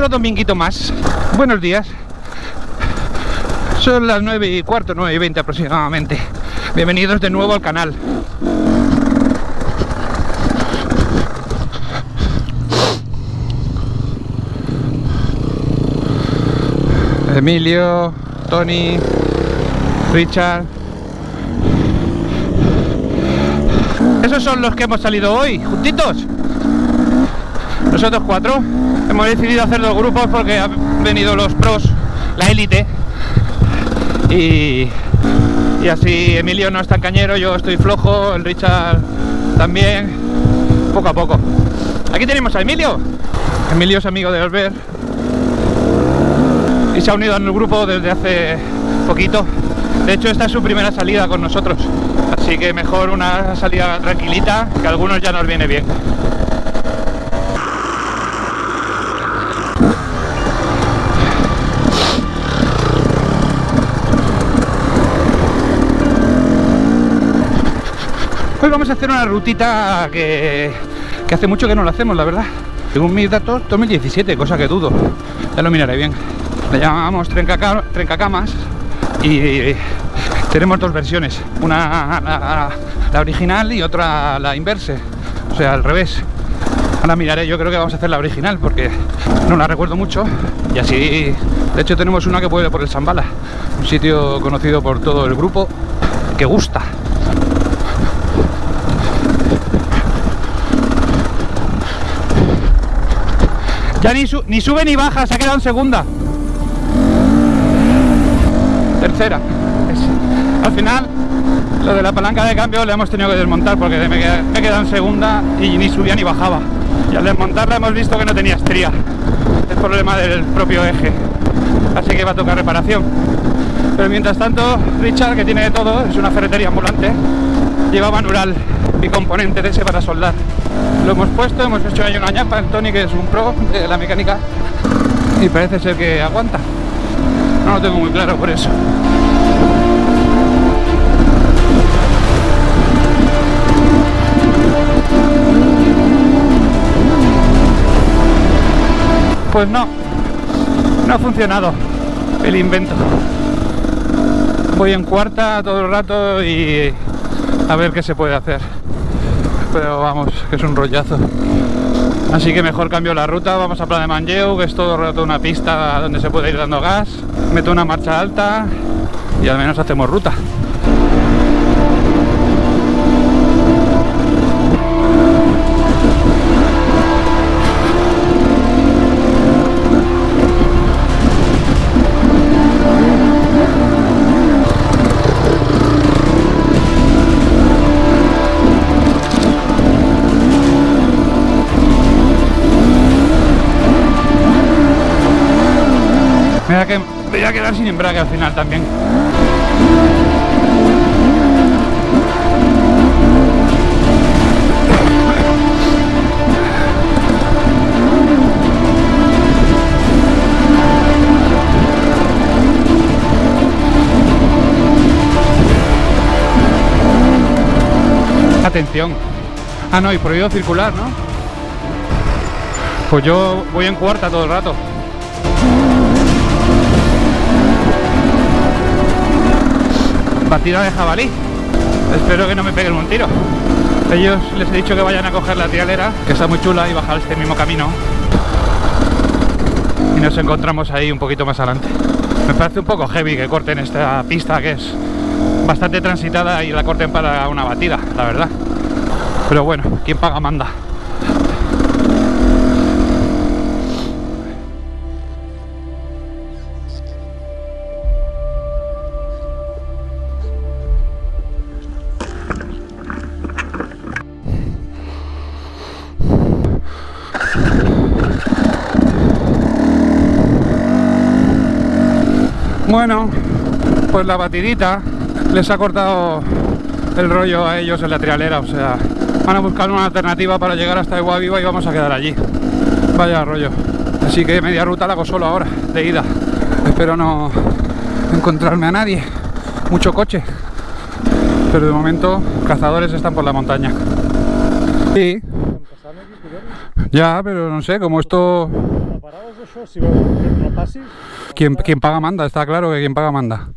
Otro dominguito más. Buenos días. Son las 9 y cuarto, 9 y 20 aproximadamente. Bienvenidos de nuevo al canal. Emilio, Tony, Richard. Esos son los que hemos salido hoy, juntitos. Nosotros cuatro hemos decidido hacer dos grupos porque han venido los pros, la élite. Y, así Emilio no es tan cañero, yo estoy flojo, el Richard también, poco a poco. Aquí tenemos a Emilio. Emilio es amigo de Albert y se ha unido al grupo desde hace poquito. De hecho, esta es su primera salida con nosotros. Así que mejor una salida tranquilita, que algunos ya nos viene bien. Hoy vamos a hacer una rutita que, hace mucho que no lo hacemos, la verdad. Según mis datos, 2017, cosa que dudo. Ya lo miraré bien. La llamamos Trencacamas y tenemos dos versiones. Una la, la, original y otra la inverse. O sea, al revés. Ahora miraré, yo creo que vamos a hacer la original porque no la recuerdo mucho. Y así, de hecho tenemos una que puede por el Zambala. Un sitio conocido por todo el grupo que gusta. Ya ni, su, ni sube ni baja, se ha quedado en segunda. Tercera. Al final, lo de la palanca de cambio le hemos tenido que desmontar porque me, he quedado en segunda y ni subía ni bajaba. Y al desmontarla hemos visto que no tenía estría. Es problema del propio eje. Así que va a tocar reparación. Pero mientras tanto, Richard, que tiene de todo, es una ferretería ambulante, lleva manual y componente de ese para soldar. Lo hemos puesto, hemos hecho ahí una ñapa, el Tony que es un pro de la mecánica y parece ser que aguanta. No lo tengo muy claro por eso. Pues no, no ha funcionado el invento. Voy en cuarta todo el rato y a ver qué se puede hacer pero vamos, que es un rollazo. Así que mejor cambio la ruta, vamos a Plan de Manlleu, que es todo rato una pista donde se puede ir dando gas, meto una marcha alta y al menos hacemos ruta. A, que, me voy a quedar sin embrague al final también. Atención. Ah, no, y prohibido circular, ¿no? Pues yo voy en cuarta todo el rato. Batida de jabalí. Espero que no me peguen un tiro. Ellos les he dicho que vayan a coger la trialera que está muy chula y bajar este mismo camino. Y nos encontramos ahí un poquito más adelante. Me parece un poco heavy que corten esta pista que es bastante transitada y la corten para una batida la verdad. Pero bueno, quien paga manda pues la batidita les ha cortado el rollo a ellos en la trialera, o sea, van a buscar una alternativa para llegar hasta Iguaviva Viva y vamos a quedar allí. Vaya rollo. Así que media ruta la hago solo ahora, de ida. Espero no encontrarme a nadie. Mucho coche. Pero de momento, cazadores están por la montaña. Sí. Ya, pero no sé, como esto... Quien, quien paga manda, está claro que quien paga manda.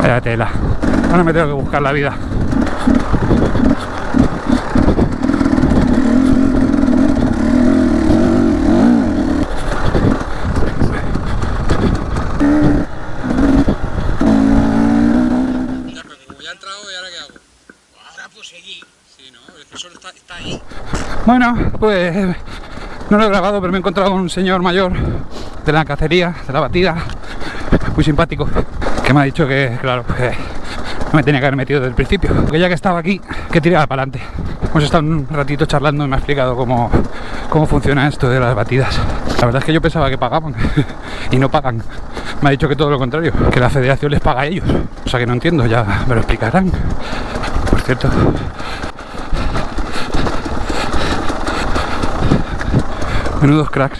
Vaya tela. Ahora me tengo que buscar la vida. Ya, pero como ya he entrado, ¿y ahora qué hago? Ahora pues seguir. Sí, ¿no? Solo está, está ahí. Bueno, pues no lo he grabado, pero me he encontrado con un señor mayor de la cacería, de la batida, muy simpático, que me ha dicho que, claro, que me tenía que haber metido desde el principio, porque ya que estaba aquí, que tiraba para adelante. Hemos estado un ratito charlando y me ha explicado cómo, cómo funciona esto de las batidas. La verdad es que yo pensaba que pagaban y no pagan. Me ha dicho que todo lo contrario, que la federación les paga a ellos. O sea que no entiendo, ya me lo explicarán. Por cierto, Menudos cracks.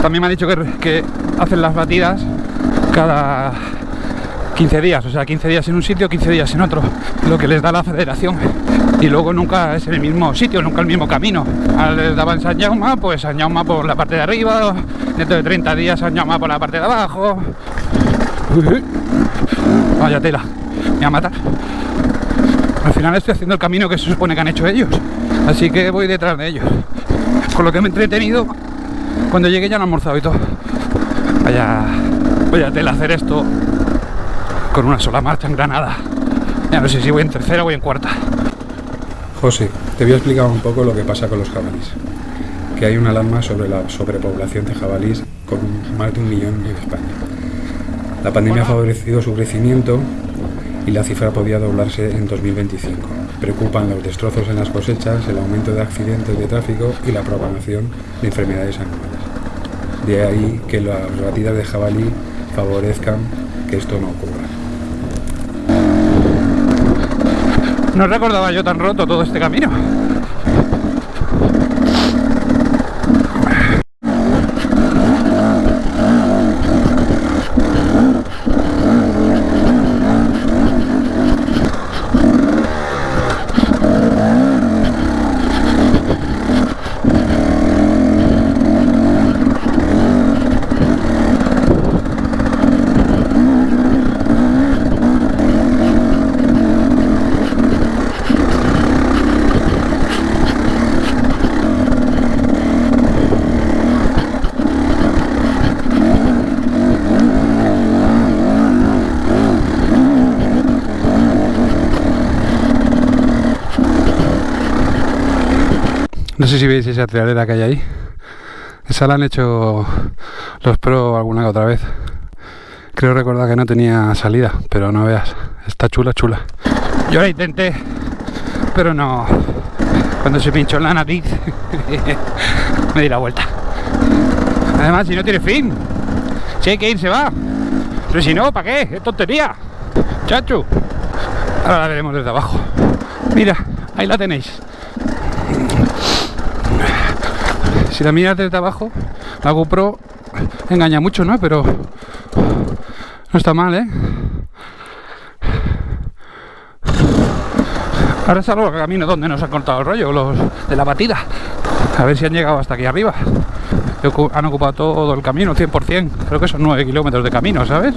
También me ha dicho que, que hacen las batidas cada 15 días, o sea, 15 días en un sitio, 15 días en otro, lo que les da la federación. Y luego nunca es el mismo sitio, nunca el mismo camino. Les daban San Jaume, pues San Jaume por la parte de arriba, dentro de 30 días San Jaume por la parte de abajo. Vaya tela, me va a matar. Al final estoy haciendo el camino que se supone que han hecho ellos. Así que voy detrás de ellos. Con lo que me he entretenido, cuando llegué ya han almorzado y todo. Vaya, vaya tela hacer esto con una sola marcha en Granada. Ya no sé si voy en tercera o voy en cuarta. José, te voy a explicar un poco lo que pasa con los jabalís. Que hay una alarma sobre la sobrepoblación de jabalís con más de un millón en España. La pandemia ha favorecido su crecimiento y la cifra podía doblarse en 2025. Preocupan los destrozos en las cosechas, el aumento de accidentes de tráfico y la propagación de enfermedades animales. De ahí que las batidas de jabalí favorezcan que esto no ocurra. No recordaba yo tan roto todo este camino. Sé si veis esa trialera que hay ahí. Esa la han hecho los pro alguna otra vez. Creo recordar que no tenía salida, pero no veas. Está chula, chula. Yo la intenté, pero no. Cuando se pinchó en la nariz, me di la vuelta. Además, si no tiene fin, si hay que ir, se va. Pero si no, ¿para qué? Es tontería. Chacho. Ahora la veremos desde abajo. Mira, ahí la tenéis. Si la miras desde abajo, la GoPro engaña mucho, ¿no? Pero no está mal, ¿eh? Ahora salgo al camino donde nos han cortado el rollo, los de la batida. A ver si han llegado hasta aquí arriba. Han ocupado todo el camino, 100%. Creo que son 9 kilómetros de camino, ¿sabes?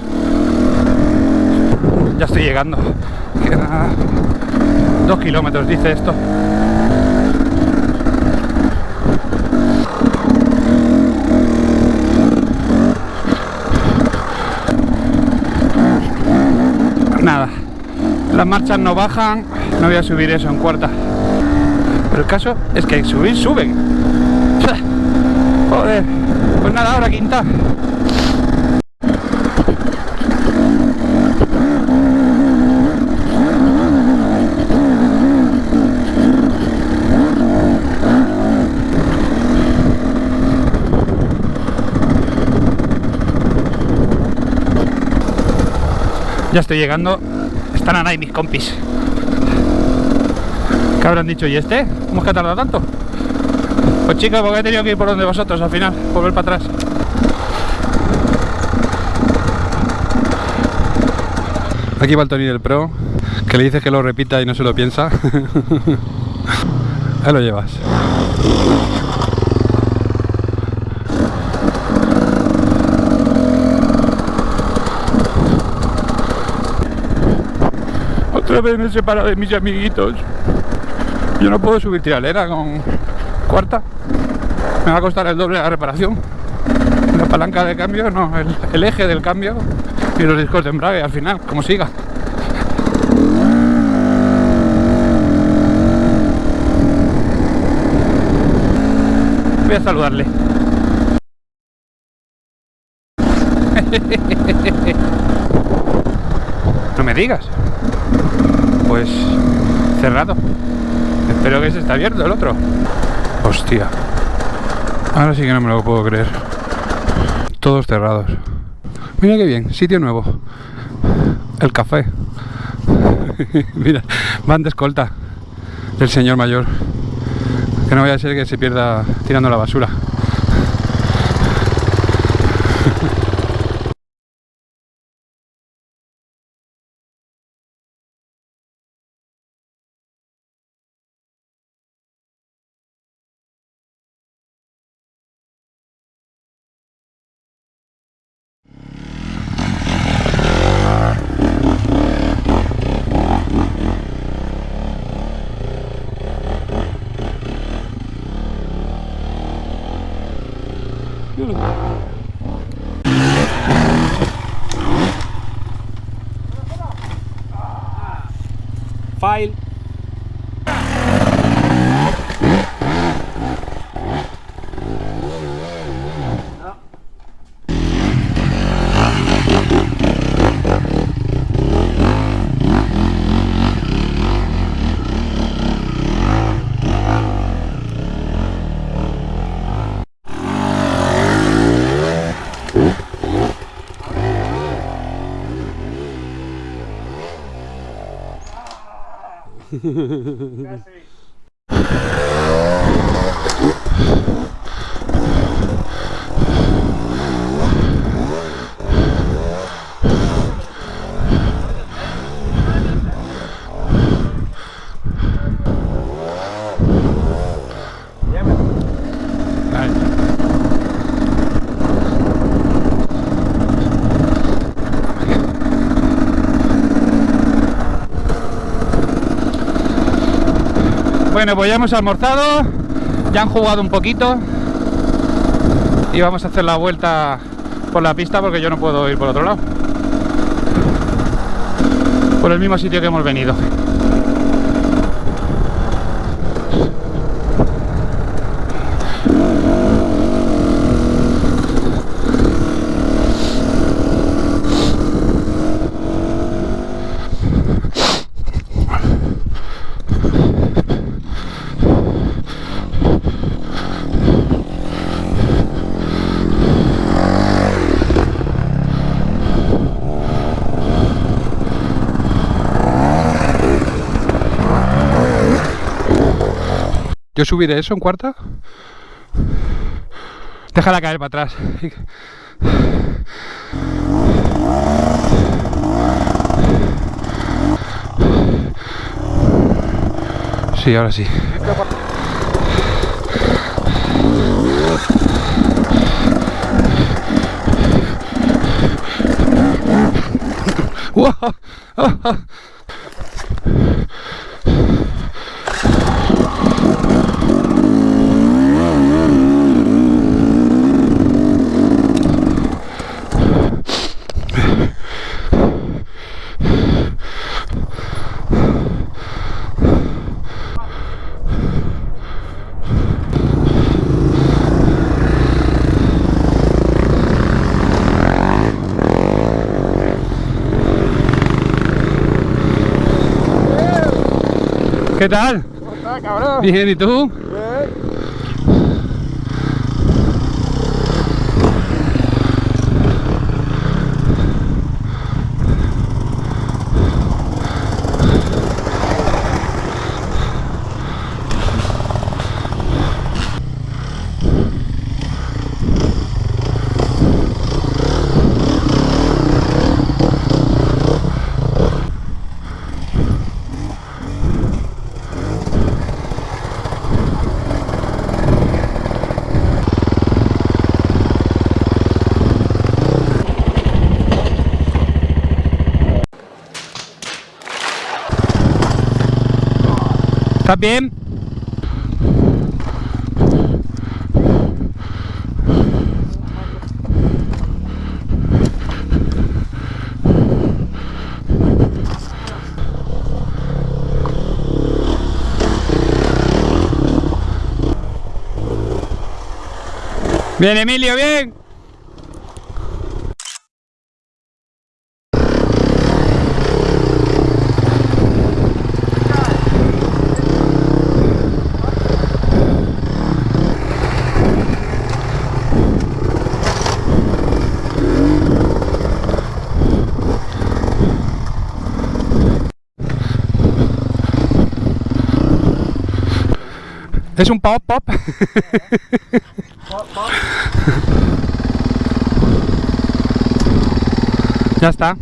Ya estoy llegando. Queda 2 kilómetros, dice esto. Nada, las marchas no bajan, no voy a subir eso en cuarta. Pero el caso es que subir, suben. Joder, pues nada, ahora quinta. Ya estoy llegando. Están ahí mis compis. ¿Qué habrán dicho? ¿Y este? ¿Cómo es que ha tardado tanto? Pues chicos, porque he tenido que ir por donde vosotros al final, volver para atrás. Aquí va el Tony del Pro, que le dices que lo repita y no se lo piensa. Ahí lo llevas. Vez me he de mis amiguitos. Yo no puedo subir tiralera con cuarta. Me va a costar el doble la reparación. La palanca de cambio, no, el, el eje del cambio y los discos de embrague al final, como siga. Voy a saludarle. No me digas. Pues cerrado. Espero que se está abierto el otro. Hostia. Ahora sí que no me lo puedo creer. Todos cerrados. Mira qué bien, sitio nuevo. El café. Mira, van de escolta del señor mayor. Que no vaya a ser que se pierda tirando la basura. Yun. File. Fascinating. Bueno, pues ya hemos almorzado, ya han jugado un poquito y vamos a hacer la vuelta por la pista porque yo no puedo ir por otro lado. Por el mismo sitio que hemos venido. Yo subiré eso en cuarta. Déjala caer para atrás. Sí, ahora sí. ¡Wow! ¿Qué tal? Bien, ¿y tú? ¿Estás bien? Bien, Emilio, bien. Es un pop pop. ya está.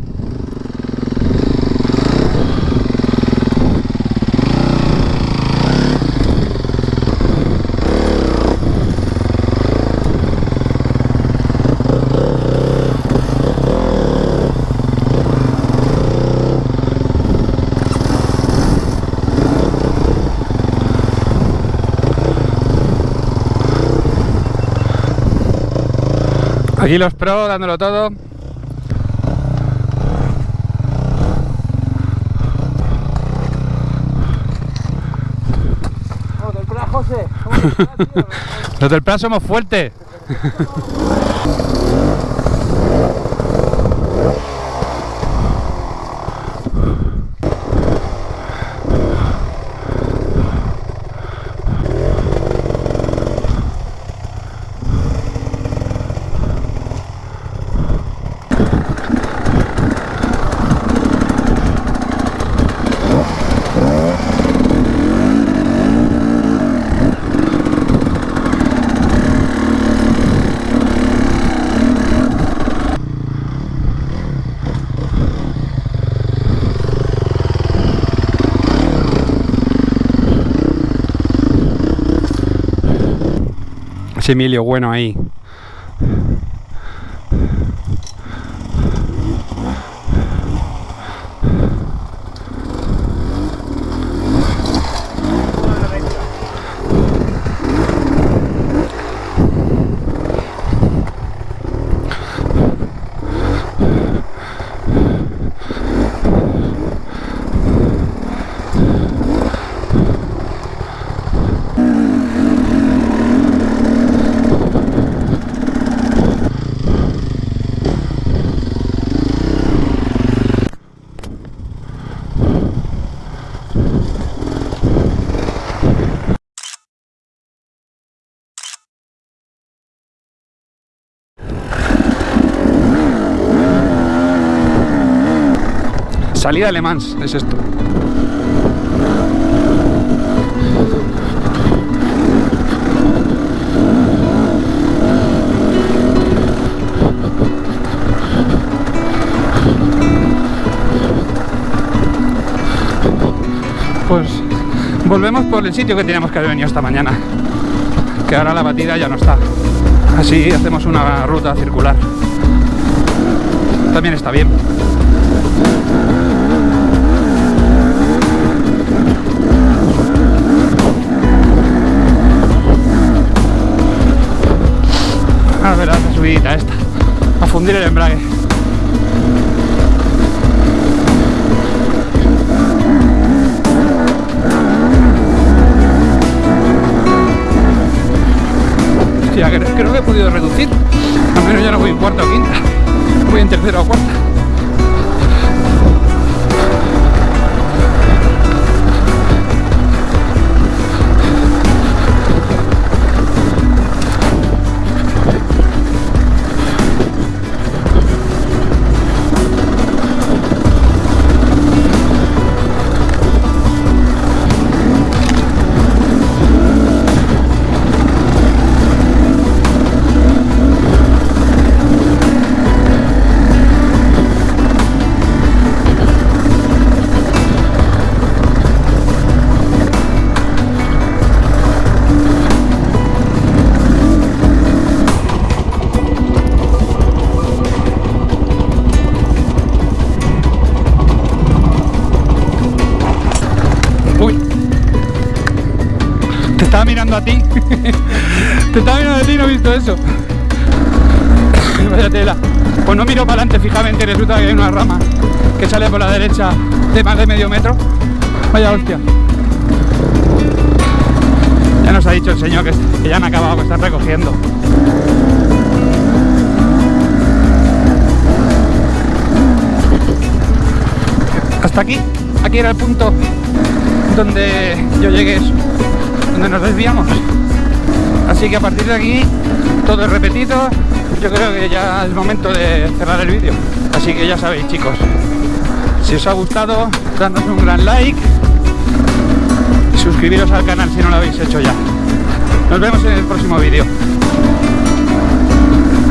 Aquí los pro dándolo todo. Los del plan somos fuertes. Emilio bueno ahí. Salida de es esto. Pues volvemos por el sitio que teníamos que haber venido esta mañana. Que ahora la batida ya no está. Así hacemos una ruta circular. También está bien. A ver, la subidita esta. A fundir el embrague. Hostia, creo, creo que he podido reducir. Al menos ya no voy en cuarta o quinta. Voy en tercera o cuarta. Estaba mirando a ti. Te estaba mirando a ti y no he visto eso. Vaya tela. Pues no miro para adelante fijamente resulta que hay una rama que sale por la derecha de más de medio metro. Vaya hostia. Ya nos ha dicho el señor que, que ya han acabado, que están recogiendo. Hasta aquí, aquí era el punto donde yo llegué, donde nos desviamos. Así que a partir de aquí todo es repetido. Yo creo que ya es momento de cerrar el vídeo. Así que ya sabéis chicos, si os ha gustado, dadnos un gran like y suscribiros al canal si no lo habéis hecho ya. Nos vemos en el próximo vídeo.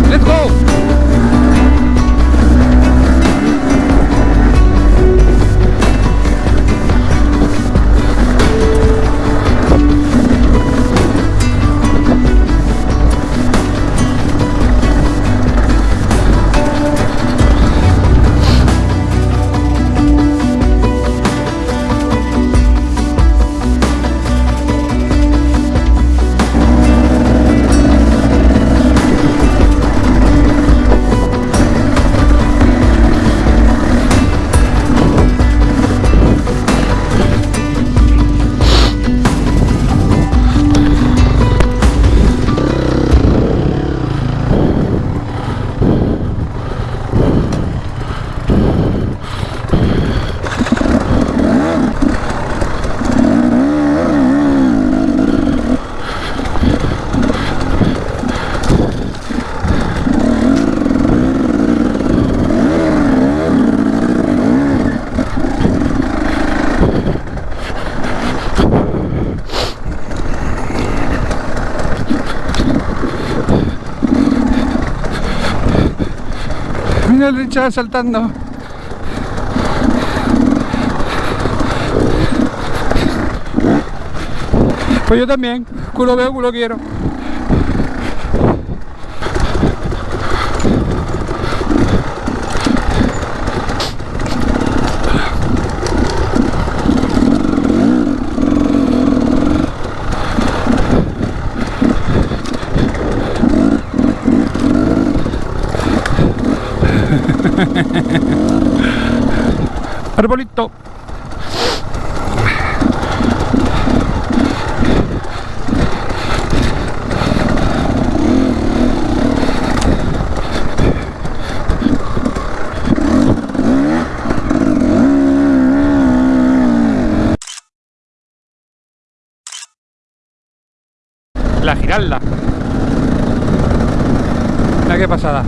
¡Let's go! Richard saltando. Pues yo también. Culo veo, culo quiero. Arbolito. La giralda. Mira qué pasada.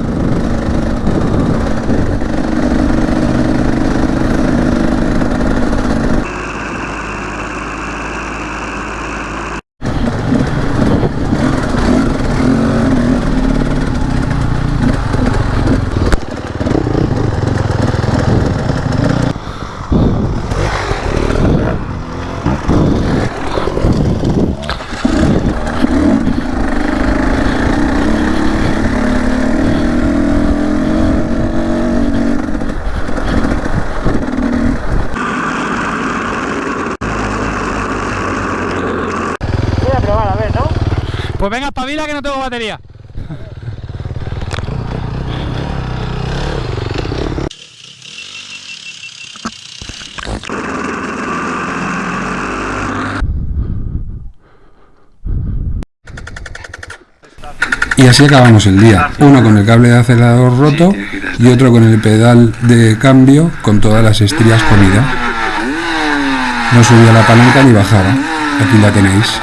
Pues venga, espabila que no tengo batería. Y así acabamos el día. Uno con el cable de acelerador roto y otro con el pedal de cambio con todas las estrías comidas. No subía la palanca ni bajaba. Aquí la tenéis.